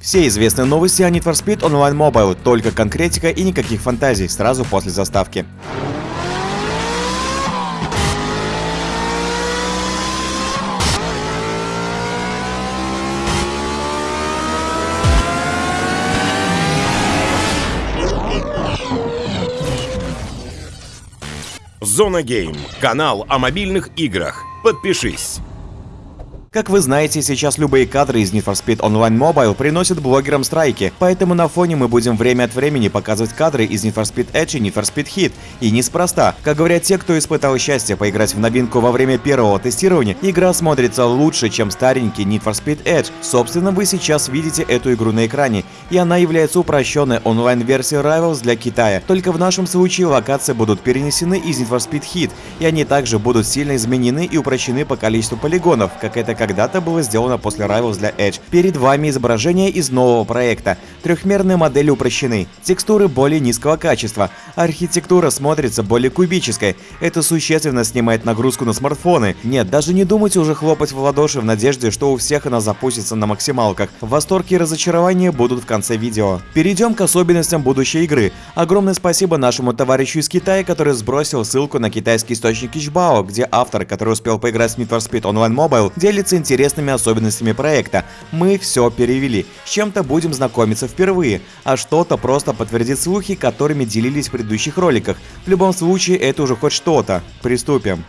Все известные новости о Need for Speed Online Mobile, только конкретика и никаких фантазий, сразу после заставки. Зона Гейм. Канал о мобильных играх. Подпишись. Как вы знаете, сейчас любые кадры из Need for Speed Online Mobile приносят блогерам страйки, поэтому на фоне мы будем время от времени показывать кадры из Need for Speed Edge и Need for Speed Hit. И неспроста. Как говорят те, кто испытал счастье поиграть в новинку во время первого тестирования, игра смотрится лучше, чем старенький Need for Speed Edge. Собственно, вы сейчас видите эту игру на экране, и она является упрощенной онлайн-версией Rivals для Китая. Только в нашем случае локации будут перенесены из Need for Speed Hit, и они также будут сильно изменены и упрощены по количеству полигонов, как это когда-то было сделано после Rivals для Edge. Перед вами изображение из нового проекта. Трехмерные модели упрощены, текстуры более низкого качества, архитектура смотрится более кубической. Это существенно снимает нагрузку на смартфоны. Нет, даже не думайте уже хлопать в ладоши в надежде, что у всех она запустится на максималках. Восторг и разочарование будут в конце видео. Перейдем к особенностям будущей игры. Огромное спасибо нашему товарищу из Китая, который сбросил ссылку на китайский источник Ичбао, где автор, который успел поиграть в Need for Speed Online Mobile, делится интересными особенностями проекта. Мы все перевели. С чем-то будем знакомиться впервые, а что-то просто подтвердит слухи, которыми делились в предыдущих роликах. В любом случае, это уже хоть что-то. Приступим.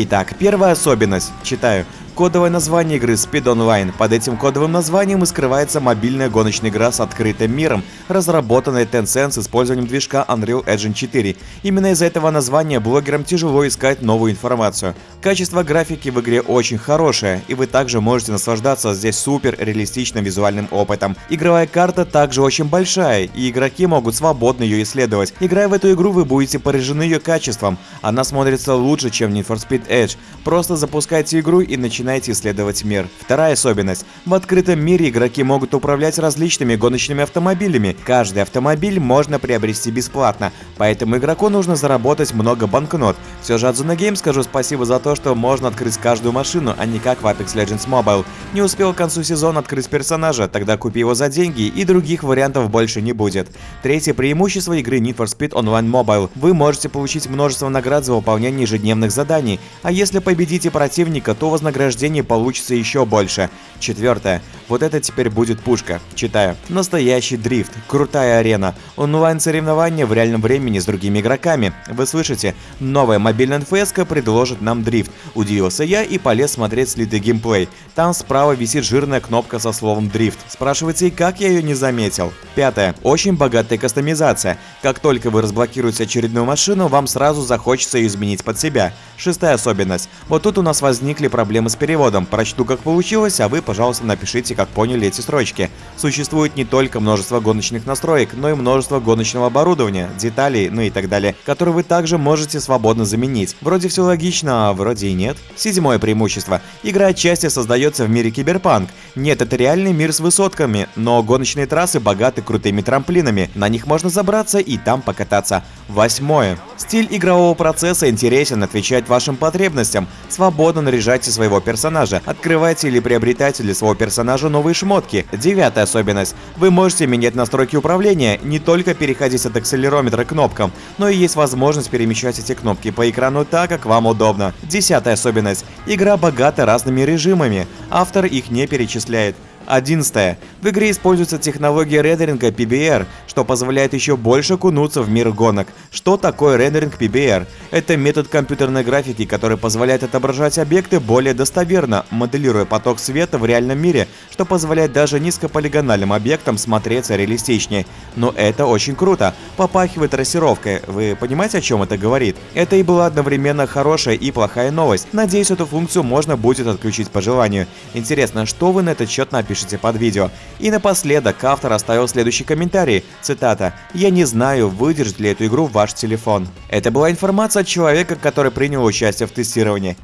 Итак, первая особенность. Читаю. Кодовое название игры Speed Online. Под этим кодовым названием и скрывается мобильная гоночная игра с открытым миром, разработанная Tencent с использованием движка Unreal Engine 4. Именно из-за этого названия блогерам тяжело искать новую информацию. Качество графики в игре очень хорошее, и вы также можете наслаждаться здесь супер реалистичным визуальным опытом. Игровая карта также очень большая, и игроки могут свободно ее исследовать. Играя в эту игру, вы будете поражены ее качеством. Она смотрится лучше, чем Need for Speed Edge. Просто запускайте игру и начинайте начинаете исследовать мир. Вторая особенность. В открытом мире игроки могут управлять различными гоночными автомобилями. Каждый автомобиль можно приобрести бесплатно, поэтому игроку нужно заработать много банкнот. Все же от Zona Game скажу спасибо за то, что можно открыть каждую машину, а не как в Apex Legends Mobile. Не успел к концу сезона открыть персонажа, тогда купи его за деньги и других вариантов больше не будет. Третье преимущество игры Need for Speed Online Mobile. Вы можете получить множество наград за выполнение ежедневных заданий, а если победите противника, то вознаграждение прохождении получится еще больше. Четвертое. Вот это теперь будет пушка. Читаю. Настоящий дрифт. Крутая арена. Онлайн-соревнования в реальном времени с другими игроками. Вы слышите? Новая мобильная НФС предложит нам дрифт. Удивился я и полез смотреть слитый геймплей. Там справа висит жирная кнопка со словом дрифт. Спрашивайте, как я ее не заметил? Пятое. Очень богатая кастомизация. Как только вы разблокируете очередную машину, вам сразу захочется ее изменить под себя. Шестая особенность. Вот тут у нас возникли проблемы с переводом. Прочту как получилось, а вы, пожалуйста, напишите как поняли эти строчки. Существует не только множество гоночных настроек, но и множество гоночного оборудования, деталей, ну и так далее, которые вы также можете свободно заменить. Вроде все логично, а вроде и нет. Седьмое преимущество. Игра отчасти создается в мире киберпанк. Нет, это реальный мир с высотками, но гоночные трассы богаты крутыми трамплинами. На них можно забраться и там покататься. Восьмое. Стиль игрового процесса интересен, отвечает вашим потребностям. Свободно наряжайте своего персонажа, открывайте или приобретайте для своего персонажа новые шмотки. Девятая особенность. Вы можете менять настройки управления, не только переходить от акселерометра к кнопкам, но и есть возможность перемещать эти кнопки по экрану так, как вам удобно. Десятая особенность. Игра богата разными режимами. Автор их не перечисляет. 11. В игре используется технология рендеринга PBR, что позволяет еще больше окунуться в мир гонок. Что такое рендеринг PBR? Это метод компьютерной графики, который позволяет отображать объекты более достоверно, моделируя поток света в реальном мире, что позволяет даже низкополигональным объектам смотреться реалистичнее. Но это очень круто. Попахивает трассировкой. Вы понимаете, о чем это говорит? Это и была одновременно хорошая и плохая новость. Надеюсь, эту функцию можно будет отключить по желанию. Интересно, что вы на этот счет напишите? Напишите под видео. И напоследок автор оставил следующий комментарий, цитата, «Я не знаю, выдержит ли эту игру ваш телефон». Это была информация от человека, который принял участие в тестировании.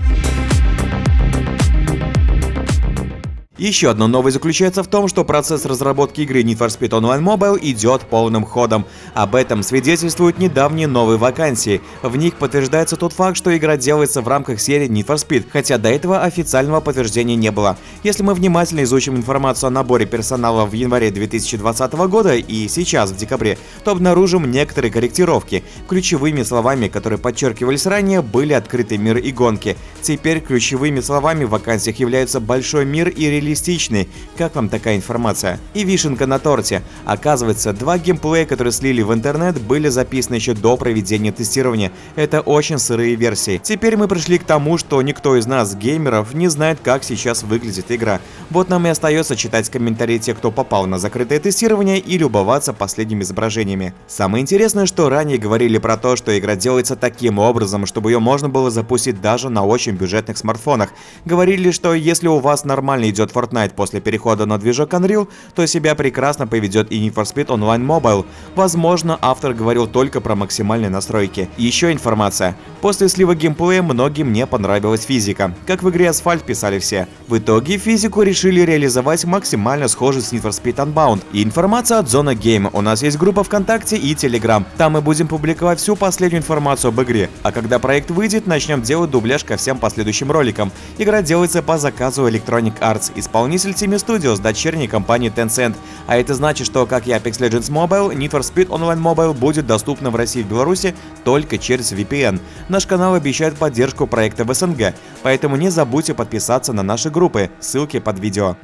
Еще одна новость заключается в том, что процесс разработки игры Need for Speed Online Mobile идет полным ходом. Об этом свидетельствуют недавние новые вакансии. В них подтверждается тот факт, что игра делается в рамках серии Need for Speed, хотя до этого официального подтверждения не было. Если мы внимательно изучим информацию о наборе персонала в январе 2020 года и сейчас, в декабре, то обнаружим некоторые корректировки. Ключевыми словами, которые подчеркивались ранее, были открытый мир и гонки. Теперь ключевыми словами в вакансиях являются большой мир и реалистичный. Как вам такая информация? И вишенка на торте. Оказывается, два геймплея, которые слили в интернет, были записаны еще до проведения тестирования. Это очень сырые версии. Теперь мы пришли к тому, что никто из нас, геймеров, не знает, как сейчас выглядит игра. Вот нам и остается читать комментарии тех, кто попал на закрытое тестирование и любоваться последними изображениями. Самое интересное, что ранее говорили про то, что игра делается таким образом, чтобы ее можно было запустить даже на очень бюджетных смартфонах. Говорили, что если у вас нормально идет Fortnite после перехода на движок Unreal, то себя прекрасно поведет и Need for Speed Online Mobile. Возможно, автор говорил только про максимальные настройки. Еще информация. После слива геймплея многим не понравилась физика. Как в игре Asphalt писали все. В итоге физику решили реализовать максимально схожей с Need for Speed Unbound. И информация от Zona Game. У нас есть группа ВКонтакте и Telegram. Там мы будем публиковать всю последнюю информацию об игре. А когда проект выйдет, начнем делать дубляж ко всем последующим роликам. Игра делается по заказу Electronic Arts, исполнитель Team Studios, дочерней компании Tencent. А это значит, что, как и Apex Legends Mobile, Need for Speed Online Mobile будет доступна в России и Беларуси только через VPN. Наш канал обещает поддержку проекта в СНГ, поэтому не забудьте подписаться на наши группы, ссылки под видео.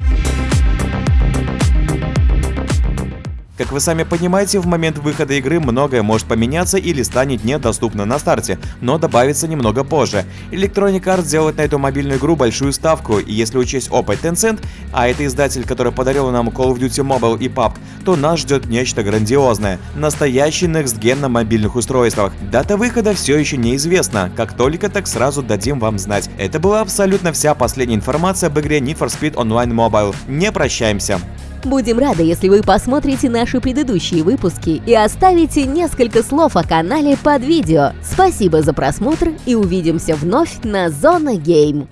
Как вы сами понимаете, в момент выхода игры многое может поменяться или станет недоступно на старте, но добавится немного позже. Electronic Arts делает на эту мобильную игру большую ставку, и если учесть опыт Tencent, а это издатель, который подарил нам Call of Duty Mobile и PUBG, то нас ждет нечто грандиозное. Настоящий Next Gen на мобильных устройствах. Дата выхода все еще неизвестна, как только так сразу дадим вам знать. Это была абсолютно вся последняя информация об игре Need for Speed Online Mobile. Не прощаемся. Будем рады, если вы посмотрите наши предыдущие выпуски и оставите несколько слов о канале под видео. Спасибо за просмотр и увидимся вновь на Зона Гейм.